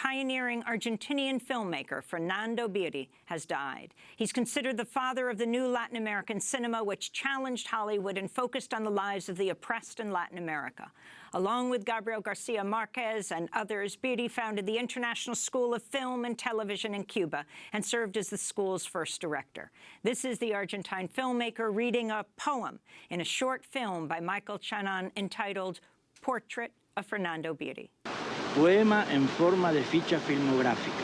pioneering Argentinian filmmaker Fernando Birri has died. He's considered the father of the new Latin American cinema, which challenged Hollywood and focused on the lives of the oppressed in Latin America. Along with Gabriel Garcia Marquez and others, Birri founded the International School of Film and Television in Cuba and served as the school's first director. This is the Argentine filmmaker reading a poem in a short film by Michael Chanan entitled Portrait of Fernando Birri. Poema en forma de ficha filmográfica.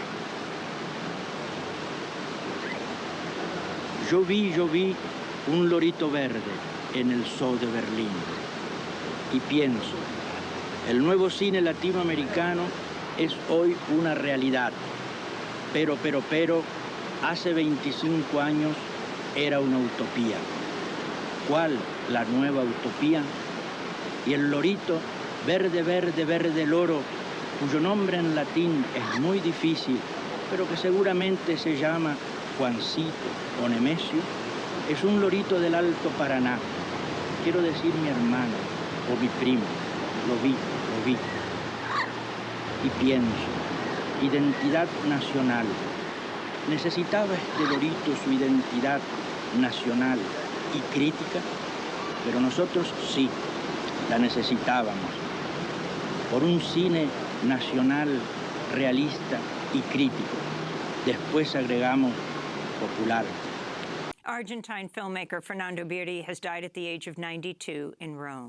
Yo vi, yo vi un lorito verde en el zoo de Berlín. Y pienso, el nuevo cine latinoamericano es hoy una realidad. Pero, pero, pero, hace 25 años era una utopía. ¿Cuál la nueva utopía? Y el lorito, verde, verde, verde loro, cuyo nombre en latín es muy difícil, pero que seguramente se llama Juancito o Nemesio, es un lorito del Alto Paraná. Quiero decir mi hermano o mi primo. Lo vi, lo vi. Y pienso, identidad nacional. ¿Necesitaba este lorito su identidad nacional y crítica? Pero nosotros sí, la necesitábamos. Por un cine nacional, realista y crítico. Después agregamos popular. Argentine filmmaker Fernando Birri has died at the age of 92 in Rome.